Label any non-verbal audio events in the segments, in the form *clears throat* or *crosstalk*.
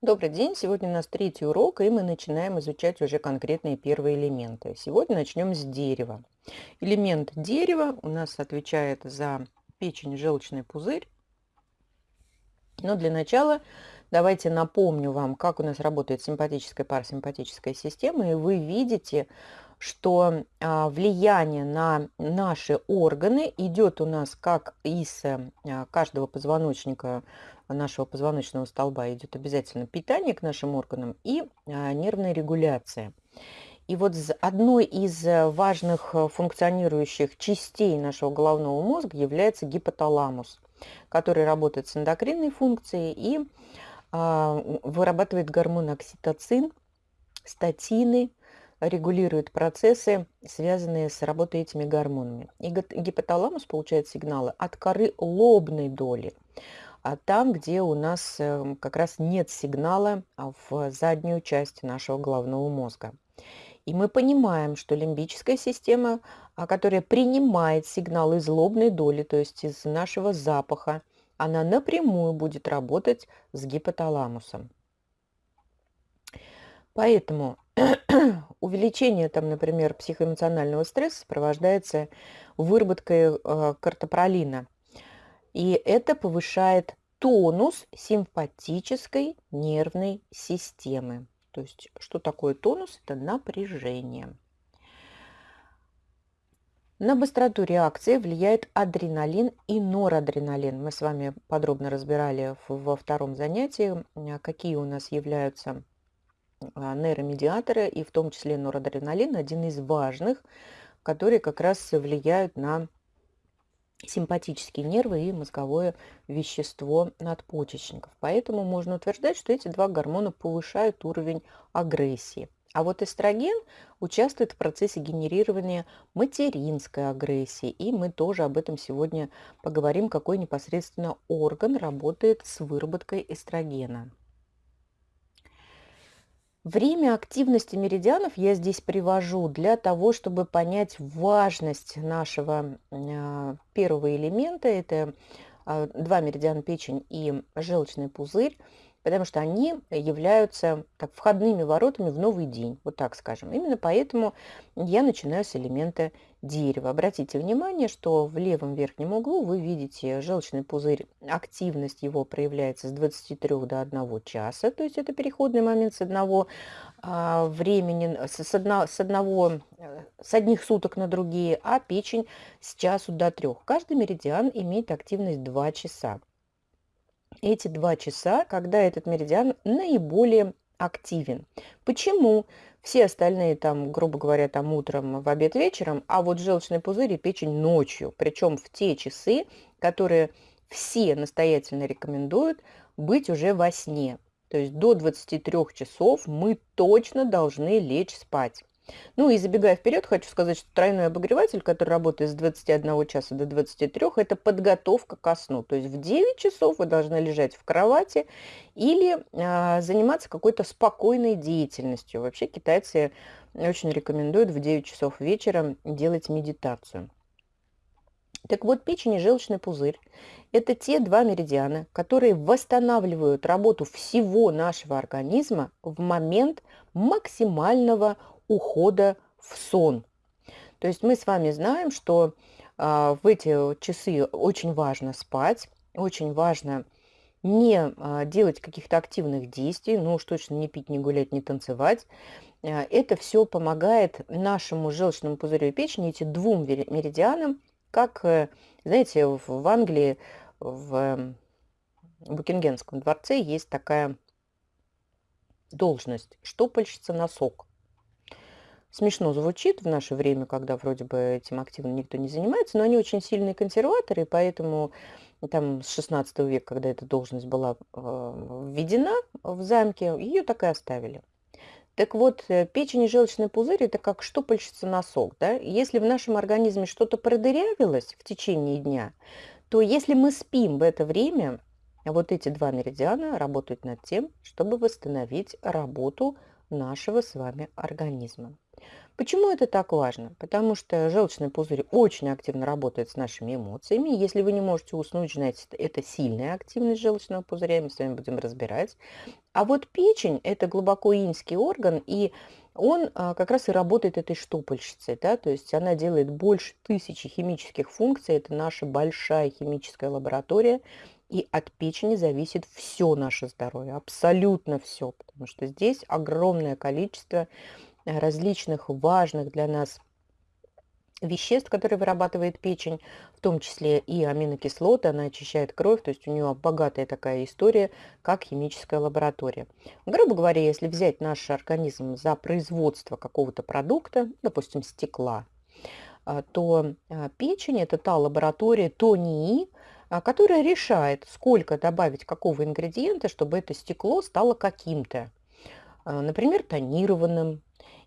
Добрый день! Сегодня у нас третий урок, и мы начинаем изучать уже конкретные первые элементы. Сегодня начнем с дерева. Элемент дерева у нас отвечает за печень, желчный пузырь. Но для начала давайте напомню вам, как у нас работает симпатическая парасимпатическая система. И вы видите, что а, влияние на наши органы идет у нас как из а, каждого позвоночника нашего позвоночного столба идет обязательно питание к нашим органам и а, нервная регуляция. И вот одной из важных функционирующих частей нашего головного мозга является гипоталамус, который работает с эндокринной функцией и вырабатывает гормон окситоцин, статины, регулирует процессы, связанные с работой этими гормонами. И гипоталамус получает сигналы от коры лобной доли, а там, где у нас эм, как раз нет сигнала а, в заднюю часть нашего головного мозга. И мы понимаем, что лимбическая система, а, которая принимает сигнал из лобной доли, то есть из нашего запаха, она напрямую будет работать с гипоталамусом. Поэтому *clears throat* увеличение, там, например, психоэмоционального стресса сопровождается выработкой э, картопролина. И это повышает тонус симпатической нервной системы. То есть, что такое тонус? Это напряжение. На быстроту реакции влияет адреналин и норадреналин. Мы с вами подробно разбирали во втором занятии, какие у нас являются а, нейромедиаторы, и в том числе норадреналин, один из важных, которые как раз влияют на симпатические нервы и мозговое вещество надпочечников. Поэтому можно утверждать, что эти два гормона повышают уровень агрессии. А вот эстроген участвует в процессе генерирования материнской агрессии. И мы тоже об этом сегодня поговорим, какой непосредственно орган работает с выработкой эстрогена. Время активности меридианов я здесь привожу для того, чтобы понять важность нашего а, первого элемента. Это а, два меридиана печень и желчный пузырь потому что они являются так, входными воротами в новый день, вот так скажем. Именно поэтому я начинаю с элемента дерева. Обратите внимание, что в левом верхнем углу вы видите желчный пузырь, активность его проявляется с 23 до 1 часа, то есть это переходный момент с одного а, времени, с, с, одно, с, одного, э, с одних суток на другие, а печень с часу до трех. Каждый меридиан имеет активность 2 часа эти два часа, когда этот меридиан наиболее активен. Почему? Все остальные там, грубо говоря, там утром, в обед, вечером, а вот желчный пузырь и печень ночью. Причем в те часы, которые все настоятельно рекомендуют быть уже во сне. То есть до 23 часов мы точно должны лечь спать. Ну и забегая вперед, хочу сказать, что тройной обогреватель, который работает с 21 часа до 23, это подготовка ко сну. То есть в 9 часов вы должны лежать в кровати или а, заниматься какой-то спокойной деятельностью. Вообще китайцы очень рекомендуют в 9 часов вечера делать медитацию. Так вот, печень и желчный пузырь – это те два меридиана, которые восстанавливают работу всего нашего организма в момент максимального ухода в сон. То есть мы с вами знаем, что а, в эти часы очень важно спать, очень важно не а, делать каких-то активных действий, ну уж точно не пить, не гулять, не танцевать. А, это все помогает нашему желчному пузырю и печени, эти двум меридианам, как, э, знаете, в Англии, в Букингемском дворце есть такая должность – штопальщица носок. Смешно звучит в наше время, когда вроде бы этим активно никто не занимается, но они очень сильные консерваторы, поэтому там с 16 века, когда эта должность была э, введена в замке, ее так и оставили. Так вот, э, печень и желчный пузырь – это как штопальщица носок. Да? Если в нашем организме что-то продырявилось в течение дня, то если мы спим в это время, вот эти два меридиана работают над тем, чтобы восстановить работу нашего с вами организма. Почему это так важно? Потому что желчный пузырь очень активно работает с нашими эмоциями. Если вы не можете уснуть, значит, это сильная активность желчного пузыря, мы с вами будем разбирать. А вот печень – это глубоко инский орган, и он а, как раз и работает этой штопольщицей, да, то есть она делает больше тысячи химических функций, это наша большая химическая лаборатория, и от печени зависит все наше здоровье, абсолютно все, потому что здесь огромное количество различных важных для нас веществ, которые вырабатывает печень, в том числе и аминокислоты, она очищает кровь, то есть у нее богатая такая история, как химическая лаборатория. Грубо говоря, если взять наш организм за производство какого-то продукта, допустим, стекла, а, то а, печень – это та лаборатория, то НИИ, которая решает, сколько добавить какого ингредиента, чтобы это стекло стало каким-то. Например, тонированным,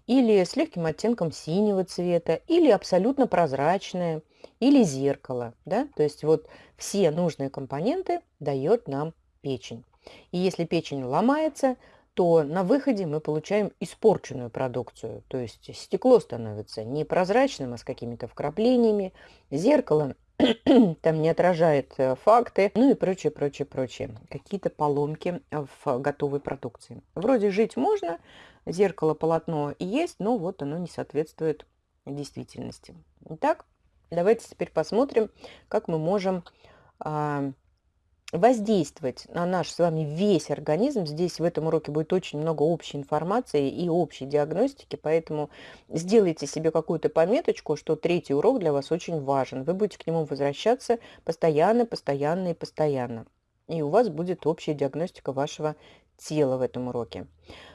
или с легким оттенком синего цвета, или абсолютно прозрачное, или зеркало. Да? То есть вот все нужные компоненты дает нам печень. И если печень ломается, то на выходе мы получаем испорченную продукцию. То есть стекло становится не прозрачным, а с какими-то вкраплениями, зеркало *clears throat* там не отражает э, факты, ну и прочее, прочее, прочее. Какие-то поломки в готовой продукции. Вроде жить можно, зеркало, полотно есть, но вот оно не соответствует действительности. Итак, давайте теперь посмотрим, как мы можем а, воздействовать на наш с вами весь организм. Здесь в этом уроке будет очень много общей информации и общей диагностики, поэтому сделайте себе какую-то пометочку, что третий урок для вас очень важен. Вы будете к нему возвращаться постоянно, постоянно и постоянно. И у вас будет общая диагностика вашего тела в этом уроке.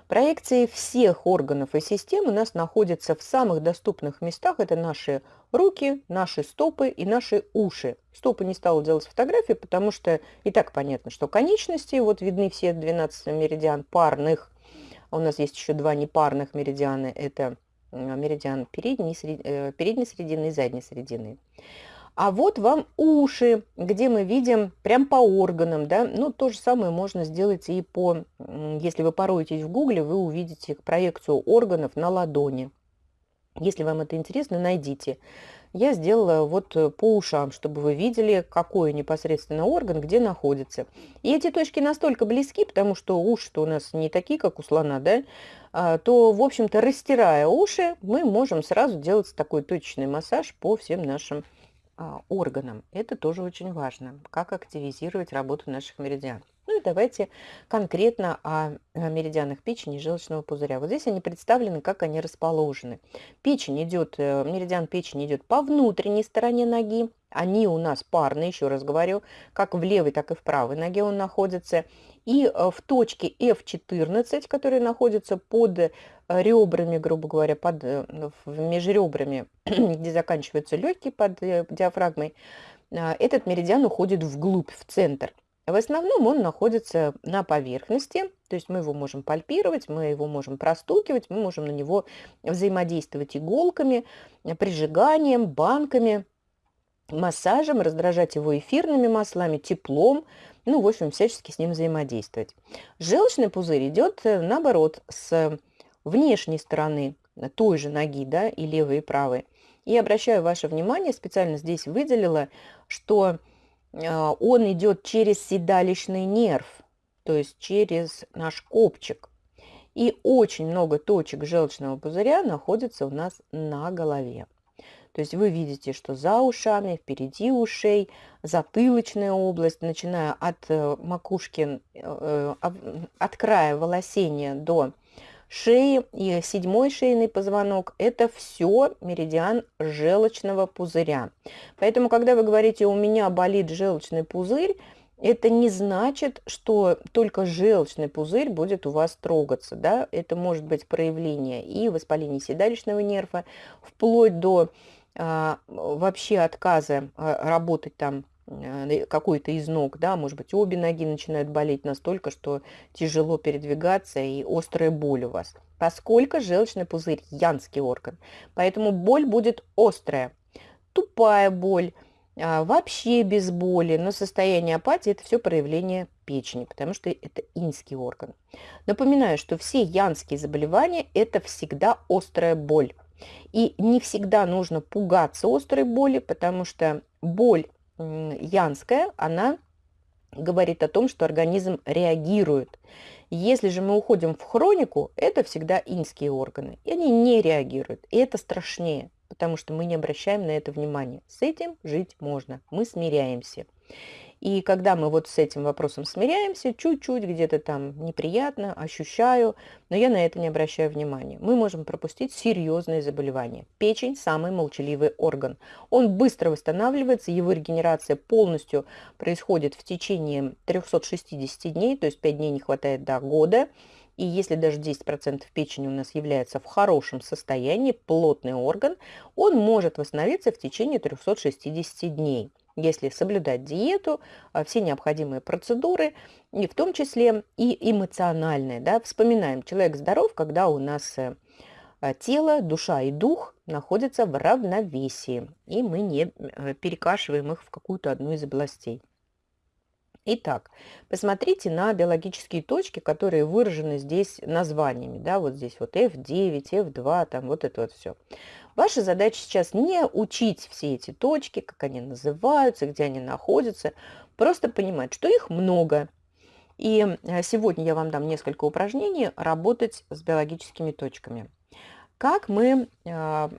Проекции всех органов и систем у нас находятся в самых доступных местах. Это наши руки, наши стопы и наши уши. Стопы не стала делать фотографии, потому что и так понятно, что конечности, вот видны все 12 меридиан парных. У нас есть еще два непарных меридианы. Это меридиан передней, э, передней средины и задней средины. А вот вам уши, где мы видим прям по органам, да, ну, то же самое можно сделать и по, если вы пороетесь в гугле, вы увидите проекцию органов на ладони. Если вам это интересно, найдите. Я сделала вот по ушам, чтобы вы видели, какой непосредственно орган где находится. И эти точки настолько близки, потому что уши-то у нас не такие, как у слона, да, а, то, в общем-то, растирая уши, мы можем сразу делать такой точечный массаж по всем нашим органам. Это тоже очень важно, как активизировать работу наших меридиан. Ну и давайте конкретно о меридианах печени и желчного пузыря. Вот здесь они представлены, как они расположены. Печень идет, э, меридиан печени идет по внутренней стороне ноги. Они у нас парные, еще раз говорю, как в левой, так и в правой ноге он находится. И э, в точке F14, которая находится под э, ребрами, грубо говоря, под э, межребрами, *clears throat* где заканчиваются легкие под диафрагмой, этот меридиан уходит вглубь, в центр. В основном он находится на поверхности, то есть мы его можем пальпировать, мы его можем простукивать, мы можем на него взаимодействовать иголками, прижиганием, банками, массажем, раздражать его эфирными маслами, теплом, ну, в общем, всячески с ним взаимодействовать. Желчный пузырь идет, э, наоборот, с внешней стороны той же ноги, да, и левой, и правой. И обращаю ваше внимание, специально здесь выделила, что э, он идет через седалищный нерв, то есть через наш копчик. И очень много точек желчного пузыря находится у нас на голове. То есть вы видите, что за ушами, впереди ушей, затылочная область, начиная от э, макушки, э, от края волосения до шеи и седьмой шейный позвонок – это все меридиан желчного пузыря. Поэтому, когда вы говорите «у меня болит желчный пузырь», это не значит, что только желчный пузырь будет у вас трогаться. Да? Это может быть проявление и воспаления седалищного нерва, вплоть до вообще отказа а, работать там а, какой-то из ног, да, может быть, обе ноги начинают болеть настолько, что тяжело передвигаться и острая боль у вас. Поскольку желчный пузырь – янский орган, поэтому боль будет острая, тупая боль, вообще без боли, но состояние апатии – это все проявление печени, потому что это инский орган. Напоминаю, что все янские заболевания – это всегда острая боль. И не всегда нужно пугаться острой боли, потому что боль янская, она говорит о том, что организм реагирует. Если же мы уходим в хронику, это всегда инские органы, и они не реагируют, и это страшнее, потому что мы не обращаем на это внимания. С этим жить можно, мы смиряемся. И когда мы вот с этим вопросом смиряемся, чуть-чуть где-то там неприятно, ощущаю, но я на это не обращаю внимания. Мы можем пропустить серьезные заболевания. Печень – самый молчаливый орган. Он быстро восстанавливается, его регенерация полностью происходит в течение 360 дней, то есть 5 дней не хватает до года. И если даже 10% печени у нас является в хорошем состоянии, плотный орган, он может восстановиться в течение 360 дней если соблюдать диету, а, все необходимые процедуры, и в том числе и эмоциональные. Да? Вспоминаем, человек здоров, когда у нас э, а, тело, душа и дух находятся в равновесии, и мы не э, перекашиваем их в какую-то одну из областей. Итак, посмотрите на биологические точки, которые выражены здесь названиями. Да, вот здесь вот F9, F2, там вот это вот все. Ваша задача сейчас не учить все эти точки, как они называются, где они находятся, просто понимать, что их много. И э, сегодня я вам дам несколько упражнений работать с биологическими точками. Как мы а,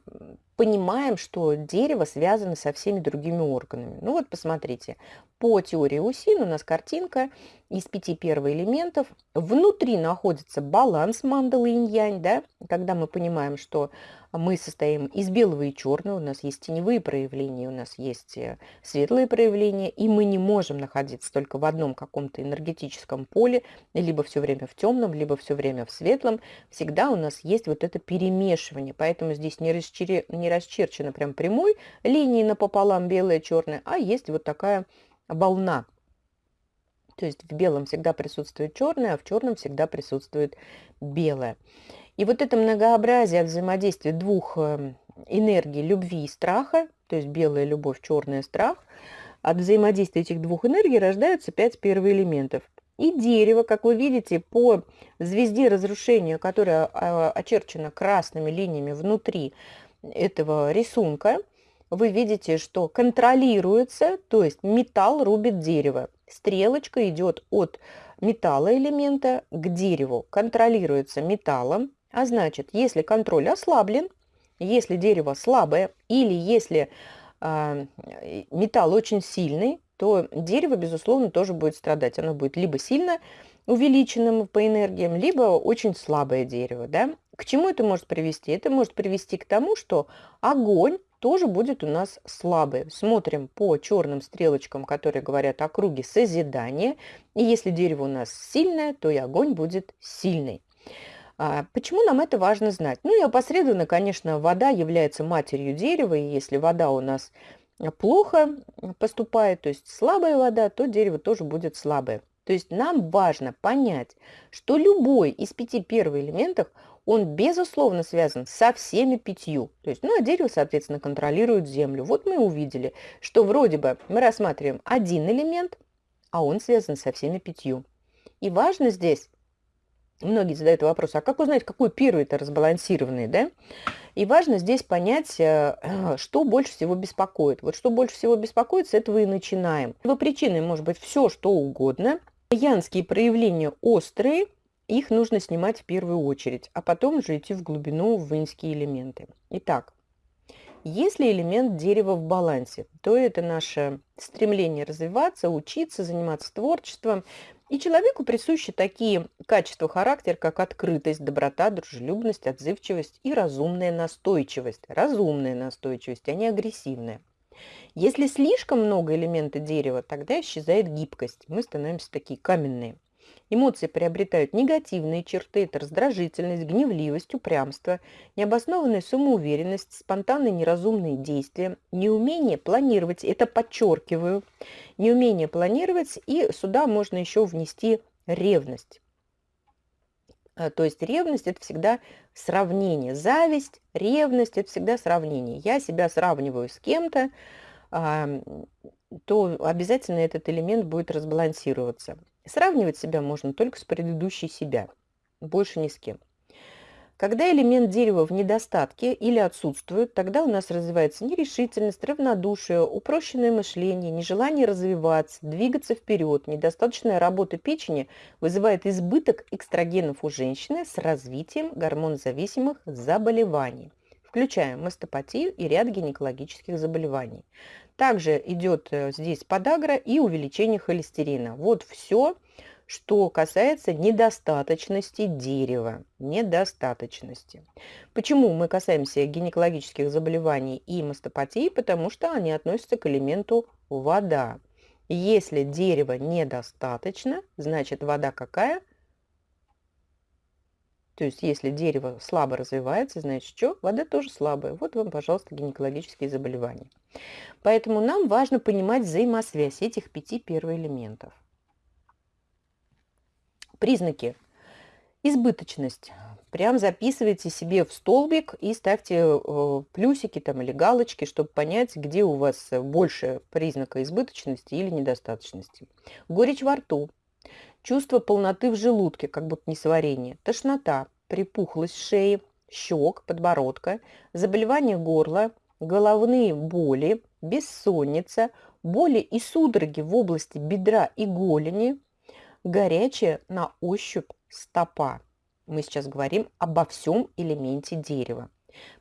понимаем, что дерево связано со всеми другими органами. Ну вот посмотрите, по теории Усин у нас картинка из пяти первоэлементов. Внутри находится баланс мандалы инь-янь, да, когда мы понимаем, что мы состоим из белого и черного, у нас есть теневые проявления, у нас есть э, светлые проявления, и мы не можем находиться только в одном каком-то энергетическом поле, либо все время в темном, либо все время в светлом. Всегда у нас есть вот это перемешивание, поэтому здесь не, расчер... не расчерчено прям прямой линией напополам белое черное, а есть вот такая волна. То есть в белом всегда присутствует черное, а в черном всегда присутствует белое. И вот это многообразие взаимодействия двух эм, энергий любви и страха, то есть белая любовь, черная страх, от взаимодействия этих двух энергий рождаются пять первоэлементов. И дерево, как вы видите, по звезде разрушения, которая а, очерчена красными линиями внутри этого рисунка, вы видите, что контролируется, то есть металл рубит дерево. Стрелочка идет от металла элемента к дереву, контролируется металлом, а значит, если контроль ослаблен, если дерево слабое или если э, металл очень сильный, то дерево, безусловно, тоже будет страдать. Оно будет либо сильно увеличенным по энергиям, либо очень слабое дерево. Да? К чему это может привести? Это может привести к тому, что огонь тоже будет у нас слабый. Смотрим по черным стрелочкам, которые говорят о круге созидания. И если дерево у нас сильное, то и огонь будет сильный. А почему нам это важно знать? Ну и опосредованно, конечно, вода является матерью дерева, и если вода у нас плохо поступает, то есть слабая вода, то дерево тоже будет слабое. То есть нам важно понять, что любой из пяти первых элементов он, безусловно, связан со всеми пятью. То есть, ну, а дерево, соответственно, контролирует землю. Вот мы увидели, что вроде бы мы рассматриваем один элемент, а он связан со всеми пятью. И важно здесь, многие задают вопрос, а как узнать, какой первый это разбалансированный, да? И важно здесь понять, э, *clears throat* что больше всего беспокоит. Вот что больше всего беспокоит, с этого и начинаем. Его причиной может быть все, что угодно. Янские проявления острые – их нужно снимать в первую очередь, а потом уже идти в глубину в инские элементы. Итак, если элемент дерева в балансе, то это наше стремление развиваться, учиться, заниматься творчеством. И человеку присущи такие качества характера, как открытость, доброта, дружелюбность, отзывчивость и разумная настойчивость. Разумная настойчивость, а не агрессивная. Если слишком много элемента дерева, тогда исчезает гибкость. Мы становимся такие каменные. Эмоции приобретают негативные черты – это раздражительность, гневливость, упрямство, необоснованная самоуверенность, спонтанные неразумные действия, неумение планировать, это подчеркиваю, неумение планировать, и сюда можно еще внести ревность. А, то есть ревность – это всегда сравнение. Зависть, ревность – это всегда сравнение. Я себя сравниваю с кем-то, то обязательно этот элемент будет разбалансироваться. Сравнивать себя можно только с предыдущей себя, больше ни с кем. Когда элемент дерева в недостатке или отсутствует, тогда у нас развивается нерешительность, равнодушие, упрощенное мышление, нежелание развиваться, двигаться вперед. Недостаточная работа печени вызывает избыток экстрагенов у женщины с развитием гормонозависимых заболеваний, включая мастопатию и ряд гинекологических заболеваний. Также идет э, здесь подагра и увеличение холестерина. Вот все, что касается недостаточности дерева. Недостаточности. Почему мы касаемся гинекологических заболеваний и мастопатии? Потому что они относятся к элементу вода. Если дерева недостаточно, значит вода какая? То есть если дерево слабо развивается, значит что? Вода тоже слабая. Вот вам, пожалуйста, гинекологические заболевания. Поэтому нам важно понимать взаимосвязь этих пяти первоэлементов. Признаки. Избыточность. Прям записывайте себе в столбик и ставьте э, плюсики там или галочки, чтобы понять, где у вас больше признака избыточности или недостаточности. Горечь во рту. Чувство полноты в желудке, как будто несварение. Тошнота, припухлость шеи, щек, подбородка, заболевание горла, головные боли, бессонница, боли и судороги в области бедра и голени, Горячая на ощупь стопа. Мы сейчас говорим обо всем элементе дерева.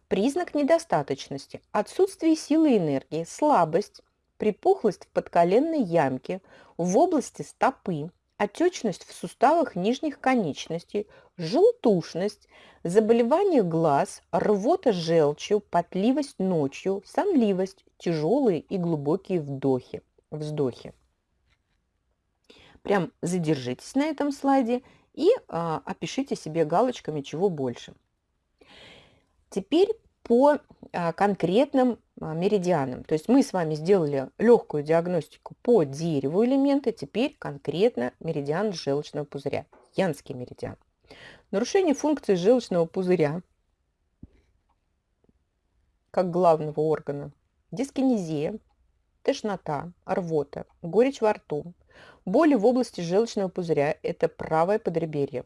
Признак недостаточности – отсутствие силы и энергии, слабость, припухлость в подколенной ямке, в области стопы, отечность в суставах нижних конечностей, желтушность, заболевание глаз, рвота желчью, потливость ночью, сонливость, тяжелые и глубокие вдохи, вздохи. Прям задержитесь на этом слайде и а, опишите себе галочками, чего больше. Теперь по а, конкретным а, меридианам. То есть мы с вами сделали легкую диагностику по дереву элемента, теперь конкретно меридиан желчного пузыря, янский меридиан. Нарушение функции желчного пузыря как главного органа, дискинезия, тошнота, рвота, горечь во рту, Боли в области желчного пузыря – это правое подреберье.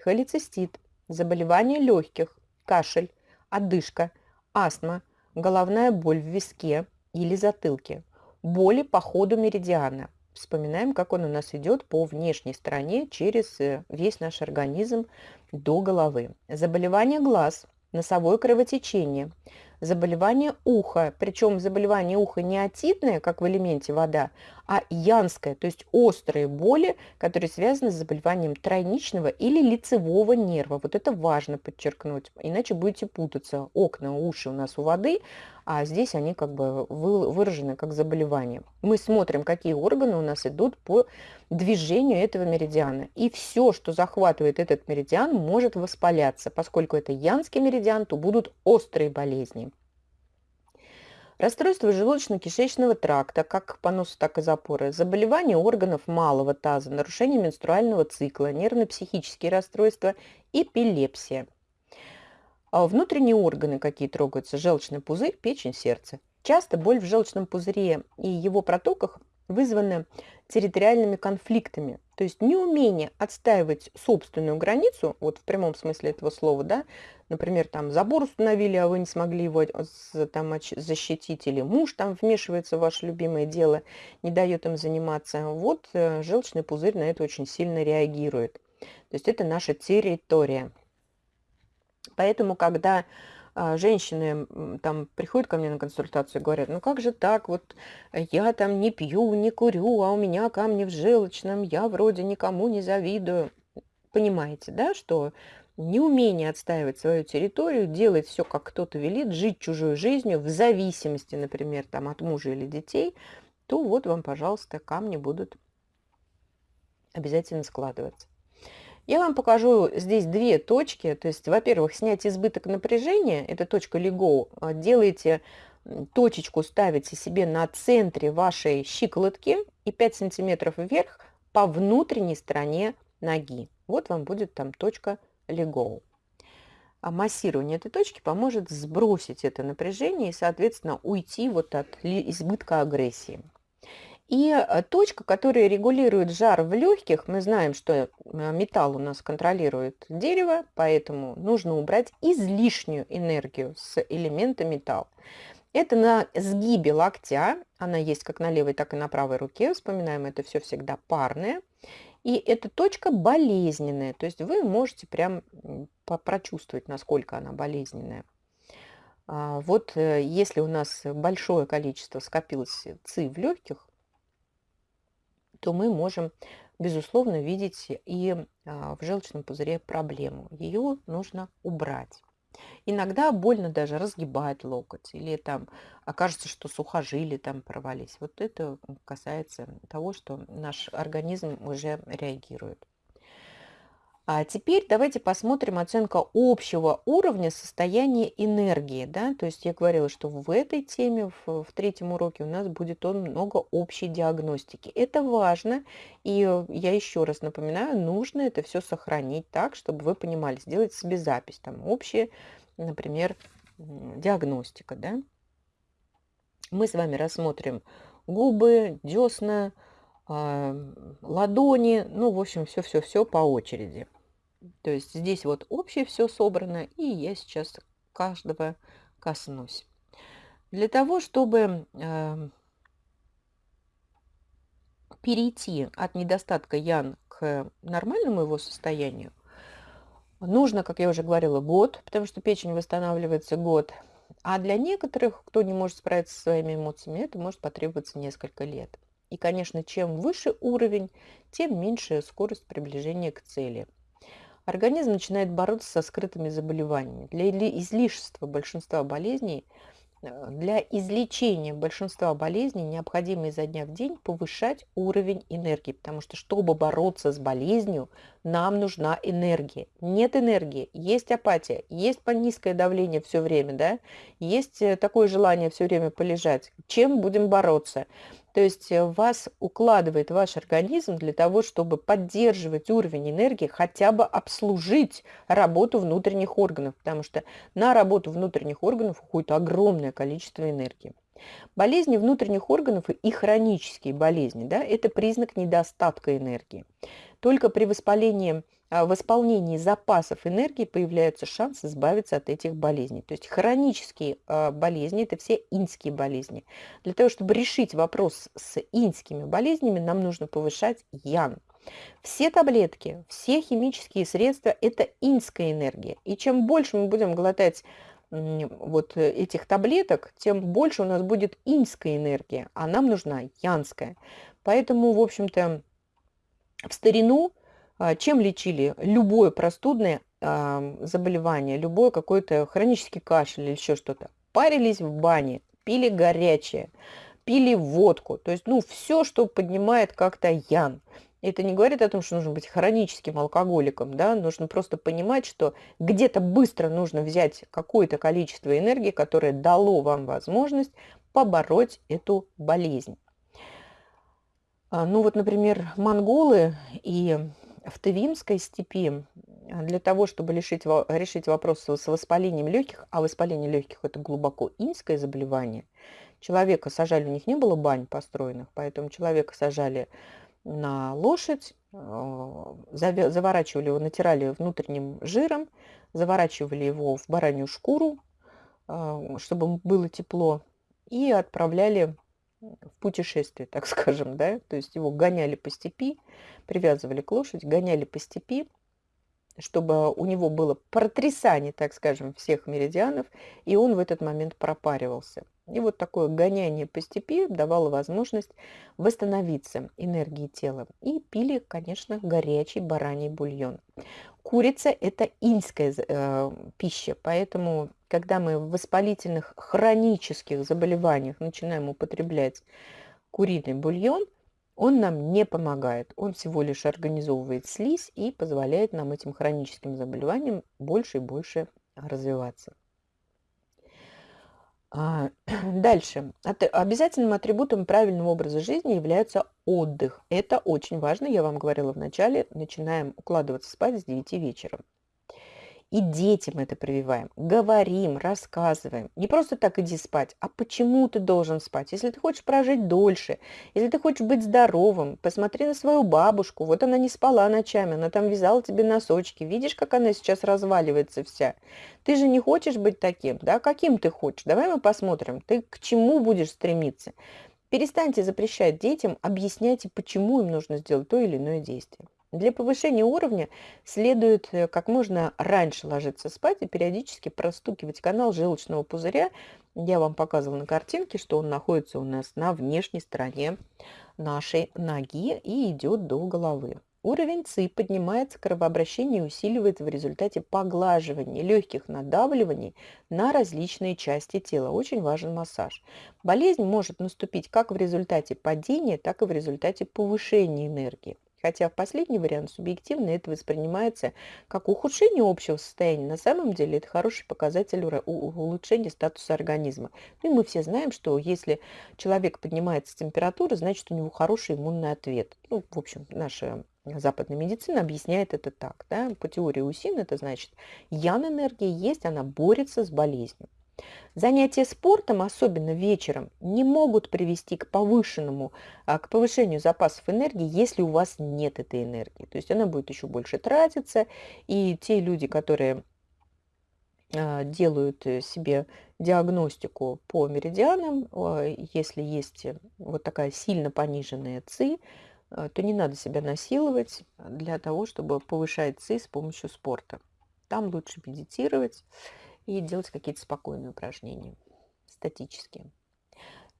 Холецистит, заболевание легких, кашель, одышка, астма, головная боль в виске или затылке, боли по ходу меридиана. Вспоминаем, как он у нас идет по внешней стороне через э, весь наш организм до головы. Заболевание глаз, носовое кровотечение, заболевание уха, причем заболевание уха не отитное, как в элементе вода, а янское, то есть острые боли, которые связаны с заболеванием тройничного или лицевого нерва. Вот это важно подчеркнуть, иначе будете путаться. Окна, уши у нас у воды, а здесь они как бы выражены как заболевание. Мы смотрим, какие органы у нас идут по движению этого меридиана. И все, что захватывает этот меридиан, может воспаляться. Поскольку это янский меридиан, то будут острые болезни. Расстройство желудочно-кишечного тракта, как понос, так и запоры, заболевания органов малого таза, нарушение менструального цикла, нервно-психические расстройства, эпилепсия. А внутренние органы какие трогаются, желчный пузырь, печень, сердце. Часто боль в желчном пузыре и его протоках вызваны территориальными конфликтами, то есть неумение отстаивать собственную границу, вот в прямом смысле этого слова, да, например, там забор установили, а вы не смогли его там, защитить, или муж там вмешивается в ваше любимое дело, не дает им заниматься, вот э, желчный пузырь на это очень сильно реагирует. То есть это наша территория. Поэтому, когда а, женщины там приходят ко мне на консультацию и говорят, ну как же так, вот я там не пью, не курю, а у меня камни в желчном, я вроде никому не завидую. Понимаете, да, что неумение отстаивать свою территорию, делать все, как кто-то велит, жить чужой жизнью в зависимости, например, там, от мужа или детей, то вот вам, пожалуйста, камни будут обязательно складываться. Я вам покажу здесь две точки. То есть, во-первых, снять избыток напряжения, это точка LEGO. А, делаете точечку, ставите себе на центре вашей щиколотки и 5 сантиметров вверх по внутренней стороне ноги. Вот вам будет там точка LEGO. А массирование этой точки поможет сбросить это напряжение и, соответственно, уйти вот от избытка агрессии. И э, точка, которая регулирует жар в легких, мы знаем, что э, металл у нас контролирует дерево, поэтому нужно убрать излишнюю энергию с элемента металл. Это на сгибе локтя, она есть как на левой, так и на правой руке, вспоминаем, это все всегда парное. И эта точка болезненная, то есть вы можете прям прочувствовать, насколько она болезненная. А, вот э, если у нас большое количество скопилось ЦИ в легких, то мы можем, безусловно, видеть и а, в желчном пузыре проблему. Ее нужно убрать. Иногда больно даже разгибать локоть, или там окажется, что сухожилия там порвались. Вот это касается того, что наш организм уже реагирует. А теперь давайте посмотрим оценка общего уровня состояния энергии. Да? То есть я говорила, что в этой теме, в, в третьем уроке у нас будет он много общей диагностики. Это важно, и я еще раз напоминаю, нужно это все сохранить так, чтобы вы понимали, сделать себе запись. Там общая, например, диагностика. Да? Мы с вами рассмотрим губы, десна, ладони, ну, в общем, все-все-все по очереди. То есть здесь вот общее все собрано, и я сейчас каждого коснусь. Для того, чтобы э, перейти от недостатка ян к нормальному его состоянию, нужно, как я уже говорила, год, потому что печень восстанавливается год. А для некоторых, кто не может справиться со своими эмоциями, это может потребоваться несколько лет. И, конечно, чем выше уровень, тем меньше скорость приближения к цели – организм начинает бороться со скрытыми заболеваниями. Для излишества большинства болезней, э, для излечения большинства болезней необходимо изо дня в день повышать уровень энергии, потому что, чтобы бороться с болезнью, нам нужна энергия. Нет энергии, есть апатия, есть низкое давление все время, да, есть э, такое желание все время полежать. Чем будем бороться? То есть э, вас укладывает ваш организм для того, чтобы поддерживать уровень энергии, хотя бы обслужить работу внутренних органов, потому что на работу внутренних органов уходит огромное количество энергии. Болезни внутренних органов и хронические болезни да, – это признак недостатка энергии. Только при воспалении восполнении запасов энергии появляется шанс избавиться от этих болезней. То есть хронические а, болезни – это все инские болезни. Для того, чтобы решить вопрос с инскими болезнями, нам нужно повышать ян. Все таблетки, все химические средства – это инская энергия. И чем больше мы будем глотать вот этих таблеток, тем больше у нас будет инская энергия, а нам нужна янская. Поэтому, в общем-то, в старину а, чем лечили любое простудное заболевание, любое какой-то хронический кашель или еще что-то? Парились в бане, пили горячее, пили водку. То есть, ну, все, что поднимает как-то ян. Это не говорит о том, что нужно быть хроническим алкоголиком, да, нужно просто понимать, что где-то быстро нужно взять какое-то количество энергии, которое дало вам возможность побороть эту болезнь. А, ну вот, например, монголы и в Тывимской степи для того, чтобы решить, решить вопрос с воспалением легких, а воспаление легких – это глубоко инское заболевание, человека сажали, у них не было бань построенных, поэтому человека сажали на лошадь, э, заворачивали его, натирали внутренним жиром, заворачивали его в баранью шкуру, э, чтобы было тепло, и отправляли в путешествие, так *laughs* скажем, да, то есть его гоняли по степи, привязывали к лошади, гоняли по степи, чтобы у него было протрясание, так скажем, всех меридианов, и он в этот момент пропаривался. И вот такое гоняние по степи давало возможность восстановиться энергии тела. И пили, конечно, горячий бараний бульон. Курица – это инская э, пища, поэтому, когда мы в воспалительных хронических заболеваниях начинаем употреблять куриный бульон, он нам не помогает. Он всего лишь организовывает слизь и позволяет нам этим хроническим заболеваниям больше и больше развиваться. А, *clears throat* дальше. Обязательным атрибутом правильного образа жизни является отдых. Это очень важно, я вам говорила в начале. Начинаем укладываться спать с 9 вечера. И детям это прививаем. Говорим, рассказываем. Не просто так иди спать, а почему ты должен спать. Если ты хочешь прожить дольше, если ты хочешь быть здоровым, посмотри на свою бабушку. Вот она не спала ночами, она там вязала тебе носочки. Видишь, как она сейчас разваливается вся. Ты же не хочешь быть таким, да? Каким ты хочешь? Давай мы посмотрим, ты к чему будешь стремиться. Перестаньте запрещать детям, объясняйте, почему им нужно сделать то или иное действие. Для повышения уровня следует э, как можно раньше ложиться спать и периодически простукивать канал желчного пузыря. Я вам показывала на картинке, что он находится у нас на внешней стороне нашей ноги и идет до головы. Уровень ЦИ поднимается, кровообращение усиливается в результате поглаживания, легких надавливаний на различные части тела. Очень важен массаж. Болезнь может наступить как в результате падения, так и в результате повышения энергии. Хотя в последний вариант субъективно это воспринимается как ухудшение общего состояния. На самом деле это хороший показатель улучшения статуса организма. Ну и мы все знаем, что если человек поднимается температура, значит у него хороший иммунный ответ. Ну, в общем, наша западная медицина объясняет это так. Да? По теории УСИН это значит, ян-энергия есть, она борется с болезнью. Занятия спортом, особенно вечером, не могут привести к повышенному, а, к повышению запасов энергии, если у вас нет этой энергии. То есть она будет еще больше тратиться, и те люди, которые а, делают э, себе диагностику по меридианам, если есть вот такая сильно пониженная ЦИ, то не надо себя насиловать для того, чтобы повышать ЦИ с помощью спорта. Там лучше медитировать, и делать какие-то спокойные упражнения, статические.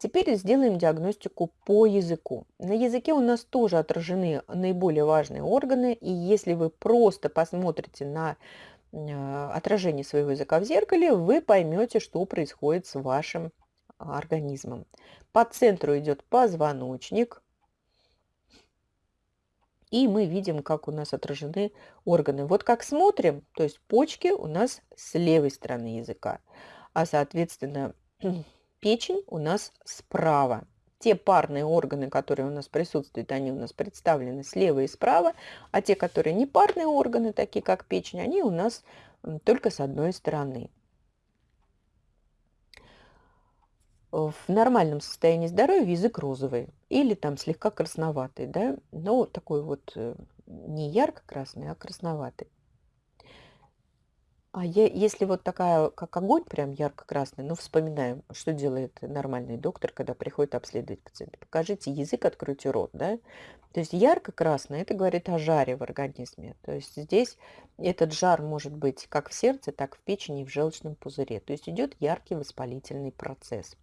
Теперь сделаем диагностику по языку. На языке у нас тоже отражены наиболее важные органы, и если вы просто посмотрите на э, отражение своего языка в зеркале, вы поймете, что происходит с вашим организмом. По центру идет позвоночник, и мы видим, как у нас отражены органы. Вот как смотрим, то есть почки у нас с левой стороны языка, а соответственно *clears throat* печень у нас справа. Те парные органы, которые у нас присутствуют, они у нас представлены слева и справа, а те, которые не парные органы, такие как печень, они у нас только с одной стороны. В нормальном состоянии здоровья язык розовый или там слегка красноватый, да, но такой вот э, не ярко-красный, а красноватый. А я, если вот такая, как огонь, прям ярко-красный, ну, вспоминаем, что делает нормальный доктор, когда приходит обследовать пациента. Покажите язык, откройте рот, да. То есть ярко-красный, это говорит о жаре в организме. То есть здесь этот жар может быть как в сердце, так в печени и в желчном пузыре. То есть идет яркий воспалительный процесс.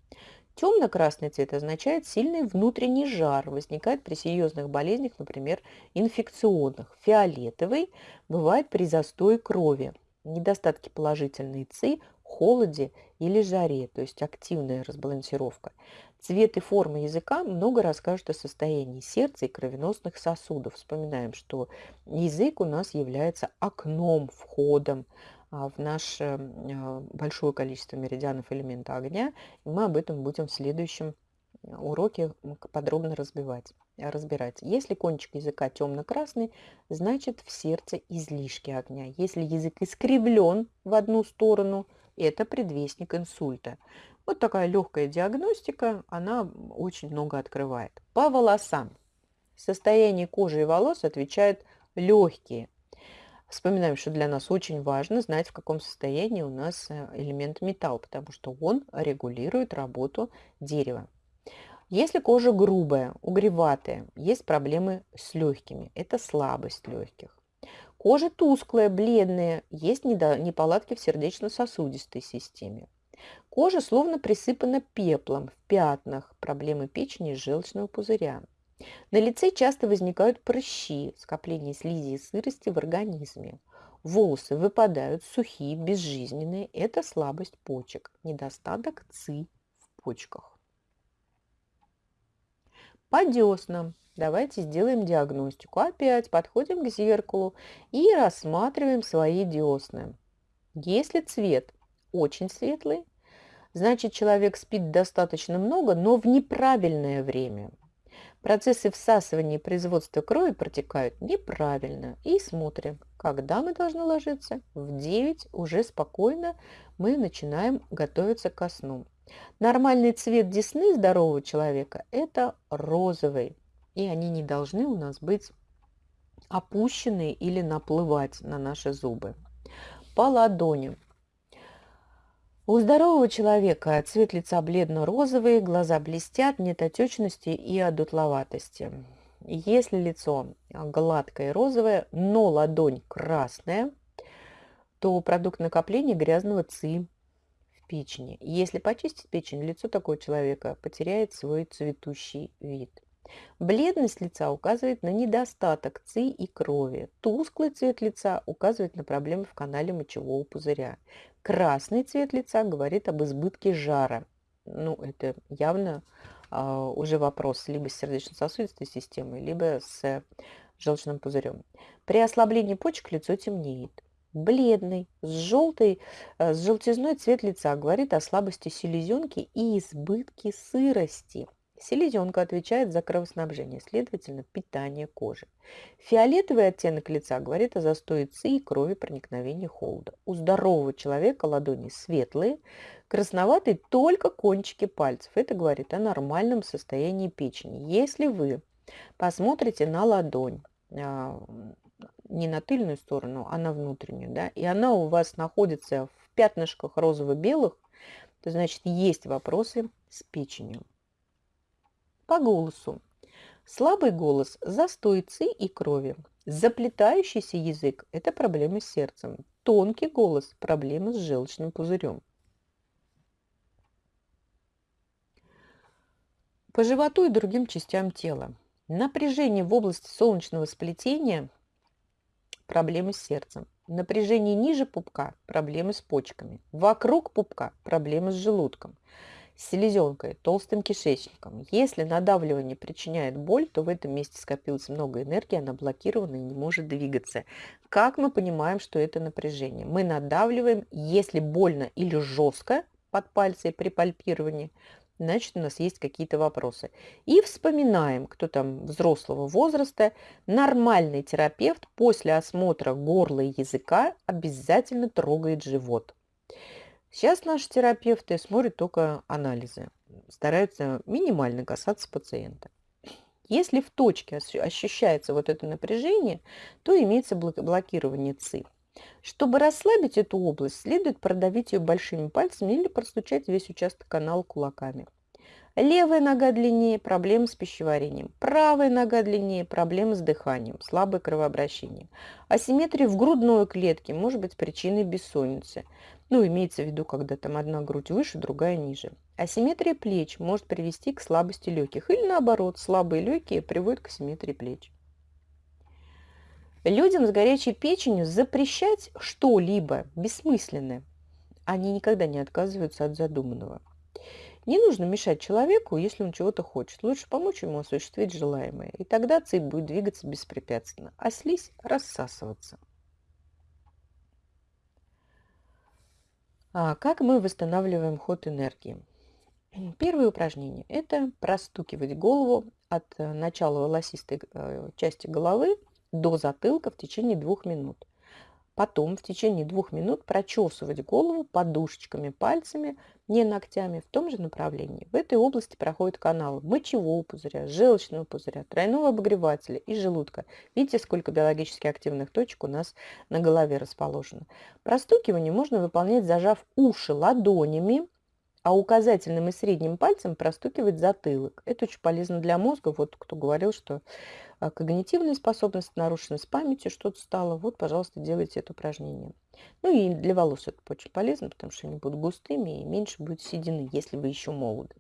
Темно-красный цвет означает сильный внутренний жар, возникает при серьезных болезнях, например, инфекционных. Фиолетовый бывает при застое крови недостатки положительной ЦИ, холоде или жаре, то есть активная разбалансировка. Цвет и форма языка много расскажут о состоянии сердца и кровеносных сосудов. Вспоминаем, что язык у нас является окном, входом а, в наше а, большое количество меридианов элемента огня. И мы об этом будем в следующем уроке подробно разбивать, разбирать. Если кончик языка темно-красный, значит в сердце излишки огня. Если язык искривлен в одну сторону, это предвестник инсульта. Вот такая легкая диагностика, она очень много открывает. По волосам. Состояние кожи и волос отвечают легкие. Вспоминаем, что для нас очень важно знать, в каком состоянии у нас э, элемент металл, потому что он регулирует работу дерева. Если кожа грубая, угреватая, есть проблемы с легкими, это слабость легких. Кожа тусклая, бледная, есть неполадки в сердечно-сосудистой системе. Кожа словно присыпана пеплом, в пятнах, проблемы печени и желчного пузыря. На лице часто возникают прыщи, скопление слизи и сырости в организме. Волосы выпадают сухие, безжизненные. Это слабость почек, недостаток ЦИ в почках. По деснам. Давайте сделаем диагностику. Опять подходим к зеркалу и рассматриваем свои десны. Если цвет очень светлый, значит человек спит достаточно много, но в неправильное время. Процессы всасывания и производства крови протекают неправильно. И смотрим, когда мы должны ложиться. В 9 уже спокойно мы начинаем готовиться ко сну. Нормальный цвет десны здорового человека – это розовый. И они не должны у нас быть опущенные или наплывать на наши зубы. По ладони. У здорового человека цвет лица бледно-розовый, глаза блестят, нет отечности и одутловатости. Если лицо гладкое и розовое, но ладонь красная, то продукт накопления грязного ЦИ печени. Если почистить печень, лицо такого человека потеряет свой цветущий вид. Бледность лица указывает на недостаток ЦИ и крови. Тусклый цвет лица указывает на проблемы в канале мочевого пузыря. Красный цвет лица говорит об избытке жара. Ну, это явно а, уже вопрос либо с сердечно-сосудистой системой, либо с желчным пузырем. При ослаблении почек лицо темнеет. Бледный, с желтой, э, с желтизной цвет лица говорит о слабости селезенки и избытке сырости. Селезенка отвечает за кровоснабжение, следовательно, питание кожи. Фиолетовый оттенок лица говорит о застое ЦИ и крови проникновения холода. У здорового человека ладони светлые, красноватые только кончики пальцев. Это говорит о нормальном состоянии печени. Если вы посмотрите на ладонь, а, не на тыльную сторону, а на внутреннюю, да, и она у вас находится в пятнышках розово-белых, то значит есть вопросы с печенью. По голосу. Слабый голос – застой ЦИ и крови. Заплетающийся язык – это проблемы с сердцем. Тонкий голос – проблемы с желчным пузырем. По животу и другим частям тела. Напряжение в области солнечного сплетения – проблемы с сердцем. Напряжение ниже пупка – проблемы с почками. Вокруг пупка – проблемы с желудком селезенкой, толстым кишечником. Если надавливание причиняет боль, то в этом месте скопилось много энергии, она блокирована и не может двигаться. Как мы понимаем, что это напряжение? Мы надавливаем, если больно или жестко под пальцы при пальпировании, значит, у нас есть какие-то вопросы. И вспоминаем, кто там взрослого возраста, нормальный терапевт после осмотра горла и языка обязательно трогает живот. Сейчас наши терапевты смотрят только анализы, стараются минимально касаться пациента. Если в точке ощущается вот это напряжение, то имеется блокирование ЦИ. Чтобы расслабить эту область, следует продавить ее большими пальцами или простучать весь участок канала кулаками. Левая нога длиннее – проблемы с пищеварением. Правая нога длиннее – проблемы с дыханием, слабое кровообращение. Асимметрия в грудной клетке может быть причиной бессонницы. Ну, имеется в виду, когда там одна грудь выше, другая ниже. Асимметрия плеч может привести к слабости легких. Или наоборот, слабые легкие приводят к асимметрии плеч. Людям с горячей печенью запрещать что-либо бессмысленно. Они никогда не отказываются от задуманного. Не нужно мешать человеку, если он чего-то хочет. Лучше помочь ему осуществить желаемое. И тогда цепь будет двигаться беспрепятственно, а слизь рассасываться. А как мы восстанавливаем ход энергии? Первое упражнение – это простукивать голову от э, начала волосистой э, части головы до затылка в течение двух минут. Потом в течение двух минут прочесывать голову подушечками, пальцами, не ногтями, в том же направлении. В этой области проходят каналы мочевого пузыря, желчного пузыря, тройного обогревателя и желудка. Видите, сколько биологически активных точек у нас на голове расположено. Простукивание можно выполнять, зажав уши ладонями, а указательным и средним пальцем простукивать затылок. Это очень полезно для мозга. Вот кто говорил, что а, когнитивные способности нарушены с памятью, что-то стало. Вот, пожалуйста, делайте это упражнение. Ну и для волос это очень полезно, потому что они будут густыми и меньше будет седины, если вы еще молоды.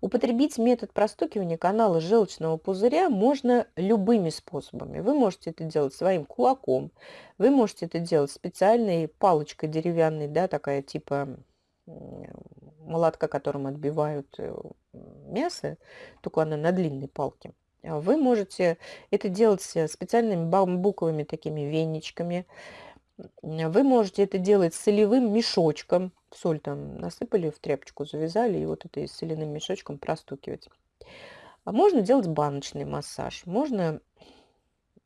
Употребить метод простукивания канала желчного пузыря можно любыми способами. Вы можете это делать своим кулаком, вы можете это делать специальной палочкой деревянной, да, такая типа молотка, которым отбивают э, мясо, только она на длинной палке. А вы можете это делать специальными бамбуковыми такими веничками. Вы можете это делать солевым мешочком. Соль там насыпали в тряпочку, завязали, и вот это соляным мешочком простукивать. А можно делать баночный массаж, можно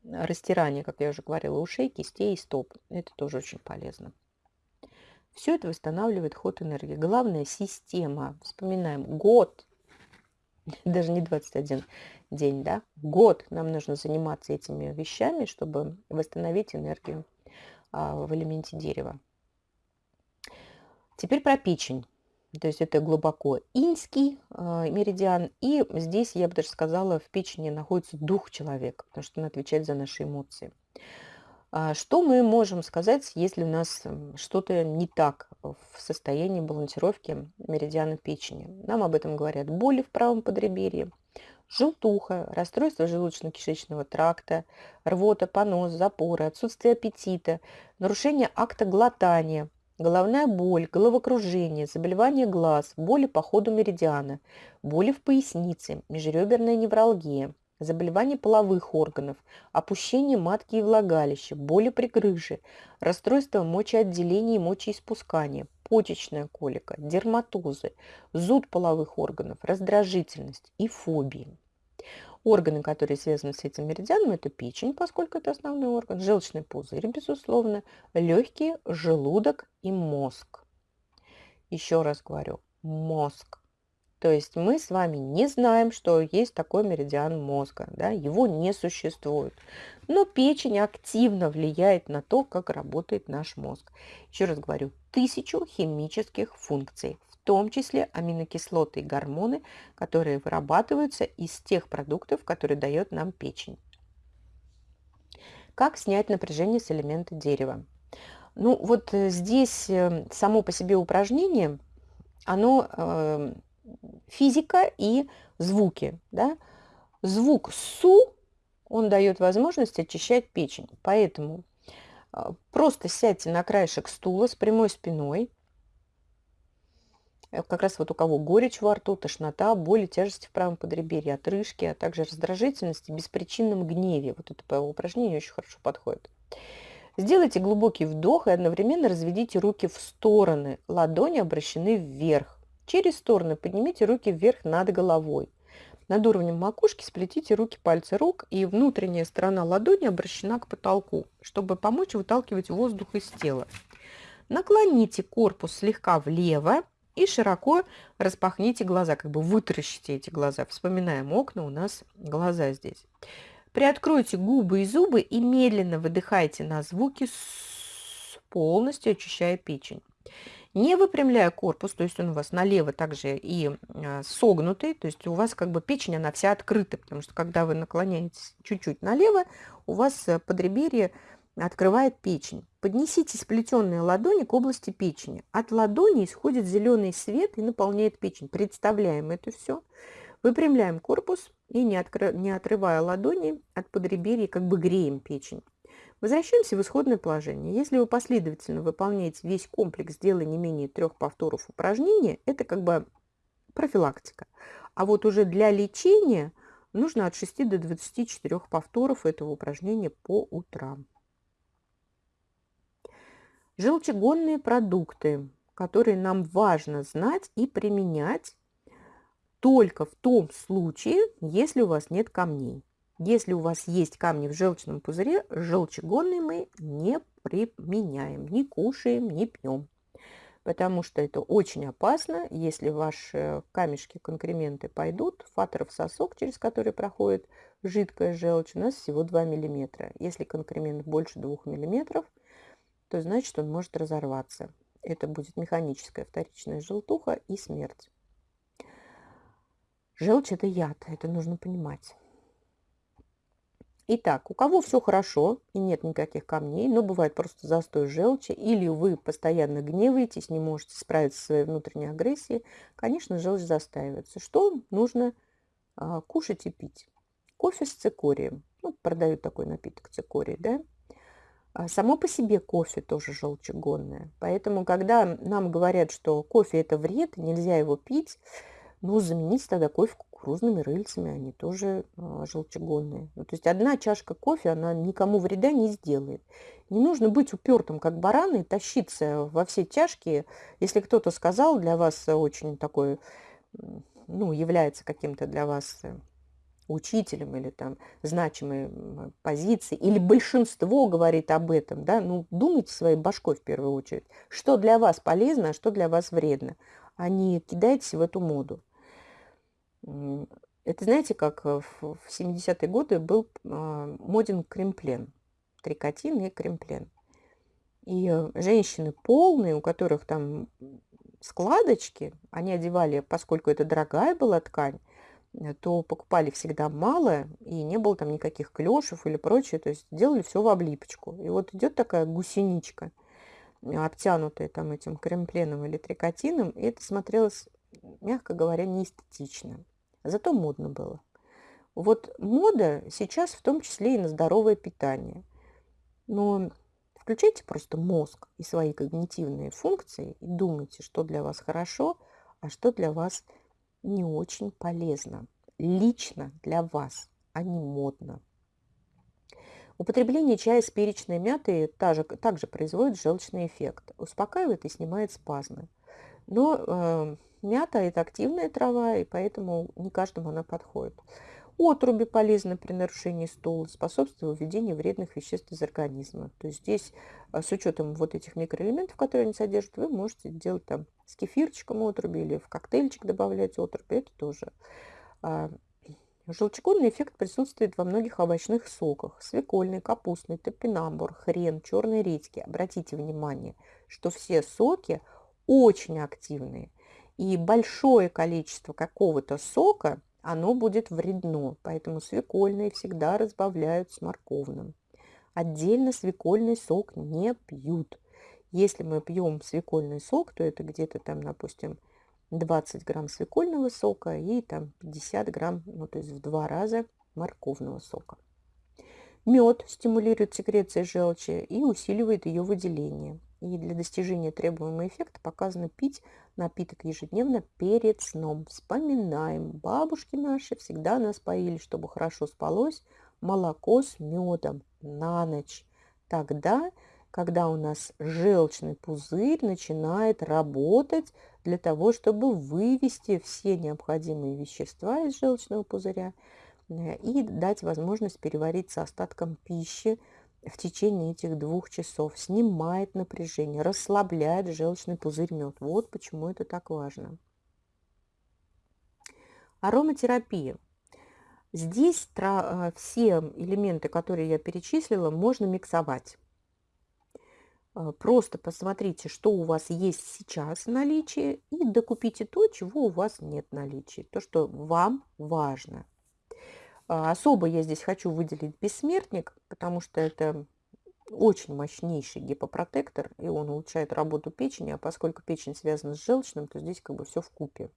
растирание, как я уже говорила, ушей, кистей и стоп. Это тоже очень полезно. Все это восстанавливает ход энергии. Главная система. Вспоминаем, год, *laughs* даже не 21 день, да, год нам нужно заниматься этими вещами, чтобы восстановить энергию а, в элементе дерева. Теперь про печень. То есть это глубоко инский э, меридиан. И здесь, я бы даже сказала, в печени находится дух человека, потому что он отвечает за наши эмоции. А что мы можем сказать, если у нас что-то не так в состоянии балансировки меридиана печени? Нам об этом говорят боли в правом подреберье, желтуха, расстройство желудочно-кишечного тракта, рвота, понос, запоры, отсутствие аппетита, нарушение акта глотания, головная боль, головокружение, заболевание глаз, боли по ходу меридиана, боли в пояснице, межреберная невралгия, заболевания половых органов, опущение матки и влагалища, боли при грыже, расстройство мочеотделения и мочеиспускания, почечная колика, дерматозы, зуд половых органов, раздражительность и фобии. Органы, которые связаны с этим меридианом, это печень, поскольку это основной орган, желчный пузырь, безусловно, легкие, желудок и мозг. Еще раз говорю, мозг. То есть мы с вами не знаем, что есть такой меридиан мозга, да, его не существует. Но печень активно влияет на то, как работает наш мозг. Еще раз говорю, тысячу химических функций, том числе аминокислоты и гормоны, которые вырабатываются из тех продуктов, которые дает нам печень. Как снять напряжение с элемента дерева? Ну вот э, здесь э, само по себе упражнение, оно э, физика и звуки. Да? Звук СУ, он дает возможность очищать печень. Поэтому э, просто сядьте на краешек стула с прямой спиной, Э, как раз вот у кого горечь во рту, тошнота, боли, тяжести в правом подреберье, отрыжки, а также раздражительность и беспричинном гневе. Вот это упражнение очень хорошо подходит. Сделайте глубокий вдох и одновременно разведите руки в стороны. Ладони обращены вверх. Через стороны поднимите руки вверх над головой. Над уровнем макушки сплетите руки, пальцы рук, и внутренняя сторона ладони обращена к потолку, чтобы помочь выталкивать воздух из тела. Наклоните корпус слегка влево и широко распахните глаза, как бы вытаращите эти глаза. Вспоминаем окна, у нас глаза здесь. Приоткройте губы и зубы и медленно выдыхайте на звуки, полностью очищая печень. Не выпрямляя корпус, то есть он у вас налево также и а, согнутый, то есть у вас как бы печень, она вся открыта, потому что когда вы наклоняетесь чуть-чуть налево, у вас э, подреберье открывает печень. Поднесите сплетенные ладони к области печени. От ладони исходит зеленый свет и наполняет печень. Представляем это все. Выпрямляем корпус и, не, откры... не отрывая ладони от подреберья, как бы греем печень. Возвращаемся в исходное положение. Если вы последовательно выполняете весь комплекс, делая не менее трех повторов упражнения, это как бы профилактика. А вот уже для лечения нужно от 6 до 24 повторов этого упражнения по утрам. Желчегонные продукты, которые нам важно знать и применять только в том случае, если у вас нет камней. Если у вас есть камни в желчном пузыре, желчегонные мы не применяем, не кушаем, не пьем. Потому что это очень опасно, если ваши камешки, конкременты пойдут, фатеров сосок, через который проходит жидкая желчь, у нас всего 2 мм. Если конкремент больше 2 мм, то значит он может разорваться. Это будет механическая вторичная желтуха и смерть. Желчь – это яд, это нужно понимать. Итак, у кого все хорошо и нет никаких камней, но бывает просто застой желчи, или вы постоянно гневаетесь, не можете справиться со своей внутренней агрессией, конечно, желчь застаивается. Что нужно а, кушать и пить? Кофе с цикорием. Ну, продают такой напиток цикорий, да? А само по себе кофе тоже желчегонное. Поэтому, когда нам говорят, что кофе это вред, нельзя его пить, ну, заменить тогда кофе кукурузными рыльцами, они тоже э, желчегонные. Ну, то есть одна чашка кофе, она никому вреда не сделает. Не нужно быть упертым, как баран, и тащиться во все чашки. Если кто-то сказал, для вас очень такой, ну, является каким-то для вас э, учителем или там значимой позиции, или большинство говорит об этом, да, ну, думайте своей башкой в первую очередь, что для вас полезно, а что для вас вредно, а не кидайтесь в эту моду. Это знаете, как в 70-е годы был а, моден кремплен, трикотин и кремплен. И э, женщины полные, у которых там складочки, они одевали, поскольку это дорогая была ткань, э, то покупали всегда мало, и не было там никаких клешев или прочее, то есть делали все в облипочку. И вот идет такая гусеничка, обтянутая там этим кремпленом или трикотином, и это смотрелось, мягко говоря, неэстетично. Зато модно было. Вот мода сейчас в том числе и на здоровое питание. Но Включайте просто мозг и свои когнитивные функции и думайте, что для вас хорошо, а что для вас не очень полезно. Лично для вас, а не модно. Употребление чая с перечной мятой также, также производит желчный эффект, успокаивает и снимает спазмы. Но э, мята – это активная трава, и поэтому не каждому она подходит. Отруби полезны при нарушении стула, способствуют выведению вредных веществ из организма. То есть здесь а, с учетом вот этих микроэлементов, которые они содержат, вы можете делать там с кефирчиком отруби или в коктейльчик добавлять отруби. Это тоже. А, желчегонный эффект присутствует во многих овощных соках. Свекольный, капустный, топинамбур, хрен, черные редьки. Обратите внимание, что все соки очень активные. И большое количество какого-то сока – оно будет вредно, поэтому свекольные всегда разбавляют с морковным. Отдельно свекольный сок не пьют. Если мы пьем свекольный сок, то это где-то там, допустим, 20 грамм свекольного сока и там 50 грамм, ну то есть в два раза морковного сока. Мед стимулирует секрецию желчи и усиливает ее выделение. И для достижения требуемого эффекта показано пить напиток ежедневно перед сном. Вспоминаем, бабушки наши всегда нас поили, чтобы хорошо спалось, молоко с медом на ночь. Тогда, когда у нас желчный пузырь начинает работать для того, чтобы вывести все необходимые вещества из желчного пузыря э, и дать возможность перевариться остаткам пищи, в течение этих двух часов, снимает напряжение, расслабляет желчный пузырь мед. Вот почему это так важно. Ароматерапия. Здесь э, все элементы, которые я перечислила, можно миксовать. Э, просто посмотрите, что у вас есть сейчас в наличии, и докупите то, чего у вас нет в наличии, то, что вам важно. А, особо я здесь хочу выделить бессмертник, потому что это очень мощнейший гипопротектор, и он улучшает работу печени, а поскольку печень связана с желчным, то здесь как бы все в купе.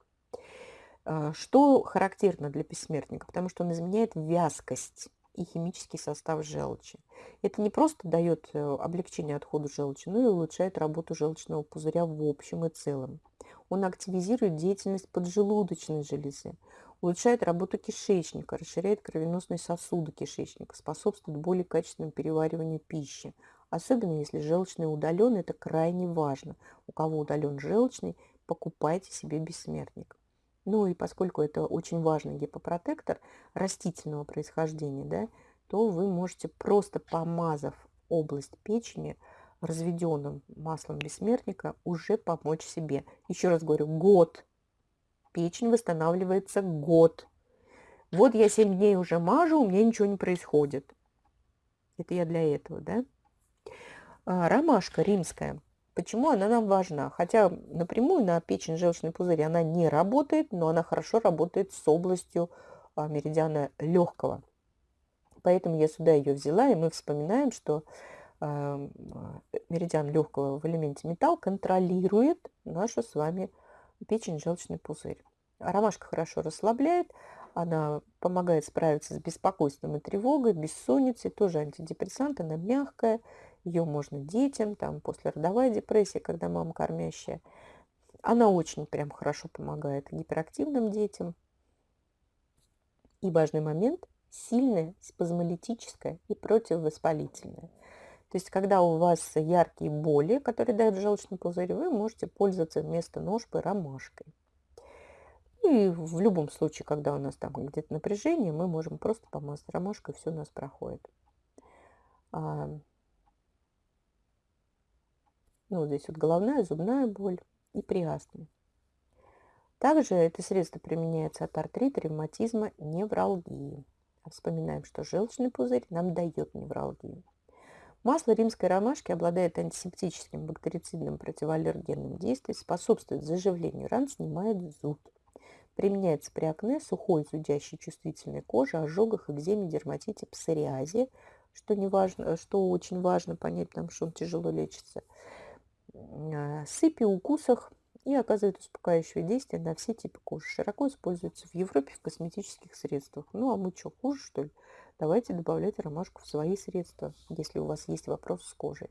А, что характерно для бессмертника? Потому что он изменяет вязкость и химический состав желчи. Это не просто дает э, облегчение отхода желчи, но и улучшает работу желчного пузыря в общем и целом. Он активизирует деятельность поджелудочной железы, улучшает работу кишечника, расширяет кровеносные сосуды кишечника, способствует более качественному перевариванию пищи. Особенно если желчный удален, это крайне важно. У кого удален желчный, покупайте себе бессмертник. Ну и поскольку это очень важный гипопротектор растительного происхождения, да, то вы можете просто помазав область печени разведенным маслом бессмертника уже помочь себе. Еще раз говорю, год печень восстанавливается год. Вот я 7 дней уже мажу, у меня ничего не происходит. Это я для этого, да? А, ромашка римская. Почему она нам важна? Хотя напрямую на печень желчный пузырь она не работает, но она хорошо работает с областью а, меридиана легкого. Поэтому я сюда ее взяла, и мы вспоминаем, что а, меридиан легкого в элементе металл контролирует нашу с вами печень, желчный пузырь. Ромашка хорошо расслабляет, она помогает справиться с беспокойством и тревогой, бессонницей, тоже антидепрессант, она мягкая, ее можно детям, там после родовой депрессии, когда мама кормящая. Она очень прям хорошо помогает гиперактивным детям. И важный момент – сильная, спазмолитическая и противовоспалительная. То есть, когда у вас яркие боли, которые дают желчный пузырь, вы можете пользоваться вместо ножпы ромашкой. И в любом случае, когда у нас там где-то напряжение, мы можем просто помазать ромашкой, все у нас проходит. А, ну, здесь вот головная, зубная боль и при астме. Также это средство применяется от артрита, ревматизма, невралгии. А вспоминаем, что желчный пузырь нам дает невралгию. Масло римской ромашки обладает антисептическим бактерицидным противоаллергенным действием, способствует заживлению ран, снимает зуд. Применяется при акне, сухой, зудящей чувствительной коже, ожогах, экземе, дерматите, псориазе, что, не важно, что очень важно понять, потому что он тяжело лечится, а, сыпи, укусах и оказывает успокаивающее действие на все типы кожи. Широко используется в Европе в косметических средствах. Ну а мы что, хуже что ли? Давайте добавлять ромашку в свои средства, если у вас есть вопрос с кожей.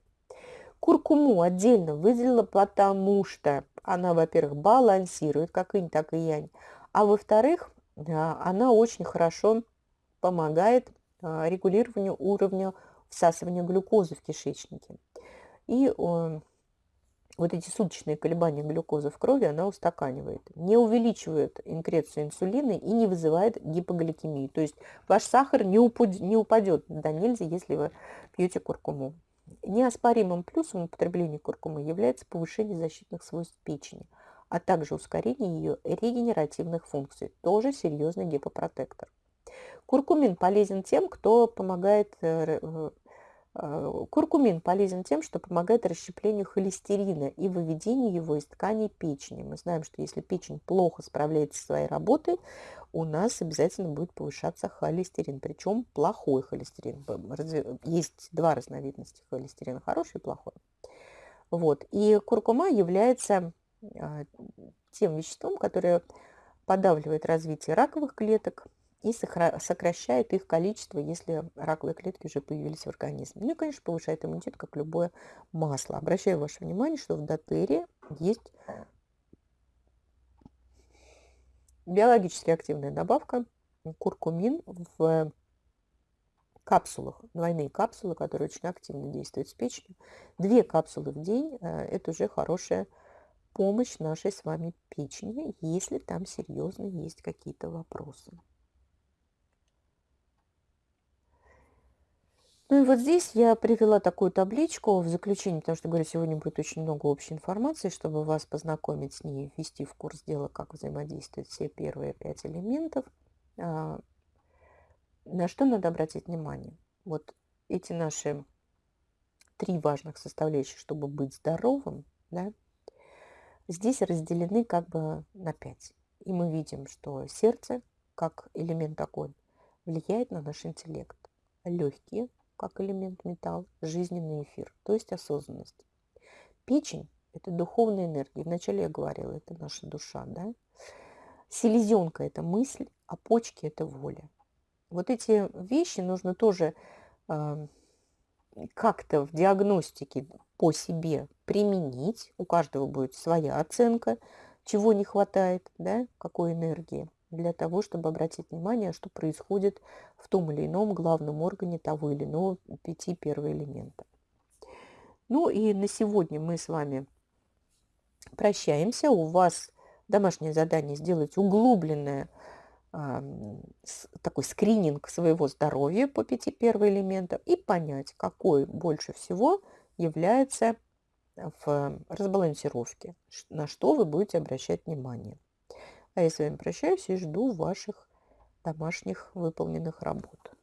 Куркуму отдельно выделила, потому что она, во-первых, балансирует как инь, так и янь, а во-вторых, а, она очень хорошо помогает а, регулированию уровня всасывания глюкозы в кишечнике. И вот эти суточные колебания глюкозы в крови она устаканивает, не увеличивает инкрецию инсулина и не вызывает гипогликемию. То есть ваш сахар не, упадет, не упадет до нельзя, если вы пьете куркуму. Неоспоримым плюсом употребления куркумы является повышение защитных свойств печени, а также ускорение ее регенеративных функций, тоже серьезный гипопротектор. Куркумин полезен тем, кто помогает Э, куркумин полезен тем, что помогает расщеплению холестерина и выведению его из тканей печени. Мы знаем, что если печень плохо справляется со своей работой, у нас обязательно будет повышаться холестерин, причем плохой холестерин. Есть два разновидности холестерина, хороший и плохой. Вот. И куркума является а, тем веществом, которое подавливает развитие раковых клеток, и сокращает их количество, если раковые клетки уже появились в организме. Ну и, конечно, повышает иммунитет, как любое масло. Обращаю ваше внимание, что в дотере есть биологически активная добавка куркумин в капсулах, двойные капсулы, которые очень активно действуют с печенью. Две капсулы в день э, – это уже хорошая помощь нашей с вами печени, если там серьезно есть какие-то вопросы. Ну и вот здесь я привела такую табличку в заключение, потому что, говорю, сегодня будет очень много общей информации, чтобы вас познакомить с ней, ввести в курс дела, как взаимодействуют все первые пять элементов. А, на что надо обратить внимание? Вот эти наши три важных составляющих, чтобы быть здоровым, да, здесь разделены как бы на пять. И мы видим, что сердце, как элемент огонь, влияет на наш интеллект. Легкие как элемент металл, жизненный эфир, то есть осознанность. Печень – это духовная энергия. Вначале я говорила, это наша душа. Да? Селезенка – это мысль, а почки – это воля. Вот эти вещи нужно тоже э, как-то в диагностике по себе применить. У каждого будет своя оценка, чего не хватает, да, какой энергии для того, чтобы обратить внимание, что происходит в том или ином главном органе того или иного пяти первого элемента. Ну и на сегодня мы с вами прощаемся. У вас домашнее задание сделать углубленное такой скрининг своего здоровья по пяти первого элемента и понять, какой больше всего является в разбалансировке, на что вы будете обращать внимание. А я с вами прощаюсь и жду ваших домашних выполненных работ.